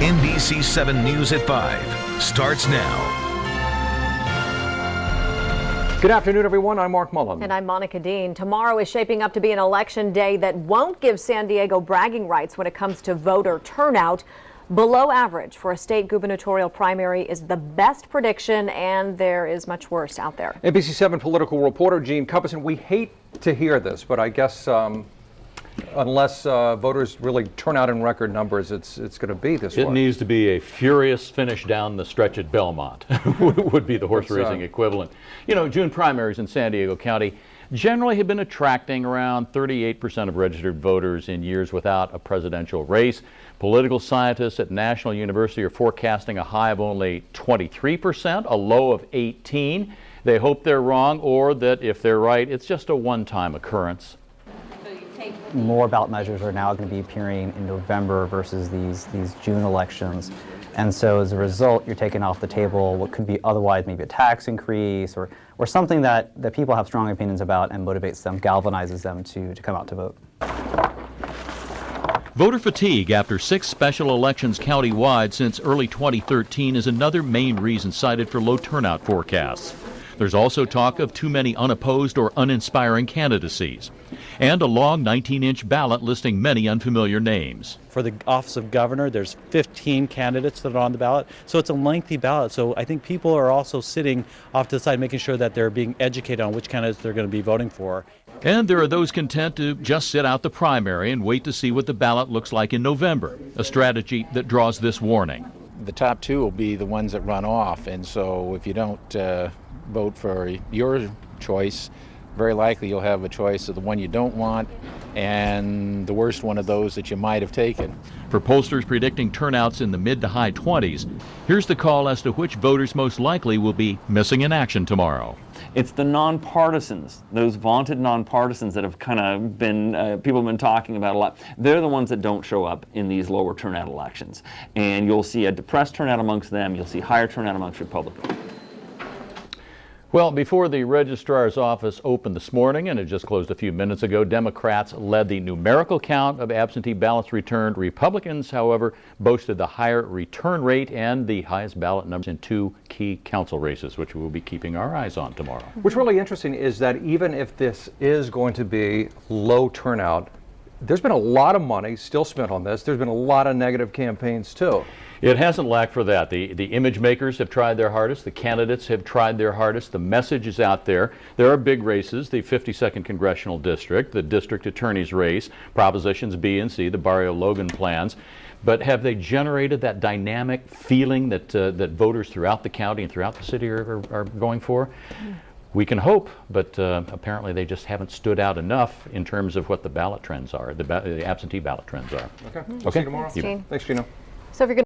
NBC 7 News at 5 starts now. Good afternoon, everyone. I'm Mark Mullen. And I'm Monica Dean. Tomorrow is shaping up to be an election day that won't give San Diego bragging rights when it comes to voter turnout. Below average for a state gubernatorial primary is the best prediction, and there is much worse out there. NBC 7 political reporter Gene Cubbison. We hate to hear this, but I guess um, unless uh, voters really turn out in record numbers, it's it's going to be this It way. needs to be a furious finish down the stretch at Belmont, would be the horse uh, racing equivalent. You know, June primaries in San Diego County generally have been attracting around 38% of registered voters in years without a presidential race. Political scientists at National University are forecasting a high of only 23%, a low of 18. They hope they're wrong or that if they're right, it's just a one-time occurrence. More ballot measures are now going to be appearing in November versus these, these June elections. And so as a result, you're taking off the table what could be otherwise maybe a tax increase or, or something that, that people have strong opinions about and motivates them, galvanizes them to, to come out to vote. Voter fatigue after six special elections countywide since early 2013 is another main reason cited for low turnout forecasts. There's also talk of too many unopposed or uninspiring candidacies, and a long 19 inch ballot listing many unfamiliar names. For the office of governor, there's 15 candidates that are on the ballot, so it's a lengthy ballot. So I think people are also sitting off to the side, making sure that they're being educated on which candidates they're going to be voting for. And there are those content to just sit out the primary and wait to see what the ballot looks like in November, a strategy that draws this warning. the top two will be the ones that run off. And so if you don't uh, vote for your choice, very likely you'll have a choice of the one you don't want and the worst one of those that you might have taken. For pollsters predicting turnouts in the mid to high 20s, here's the call as to which voters most likely will be missing in action tomorrow. It's the nonpartisans, those vaunted nonpartisans that have kind of been, uh, people have been talking about a lot. They're the ones that don't show up in these lower turnout elections. And you'll see a depressed turnout amongst them, you'll see higher turnout amongst Republicans. Well, before the registrar's office opened this morning, and it just closed a few minutes ago, Democrats led the numerical count of absentee ballots returned. Republicans, however, boasted the higher return rate and the highest ballot numbers in two key council races, which we'll be keeping our eyes on tomorrow. What's really interesting is that even if this is going to be low turnout, there's been a lot of money still spent on this. There's been a lot of negative campaigns too. It hasn't lacked for that. The, the image makers have tried their hardest. The candidates have tried their hardest. The message is out there. There are big races, the 52nd Congressional District, the District Attorney's race, Propositions B and C, the Barrio Logan plans. But have they generated that dynamic feeling that, uh, that voters throughout the county and throughout the city are, are, are going for? We can hope, but uh, apparently they just haven't stood out enough in terms of what the ballot trends are, the, ba- the absentee ballot trends are. Okay. We'll see you tomorrow. Thanks, Thanks, Gino. So if you're going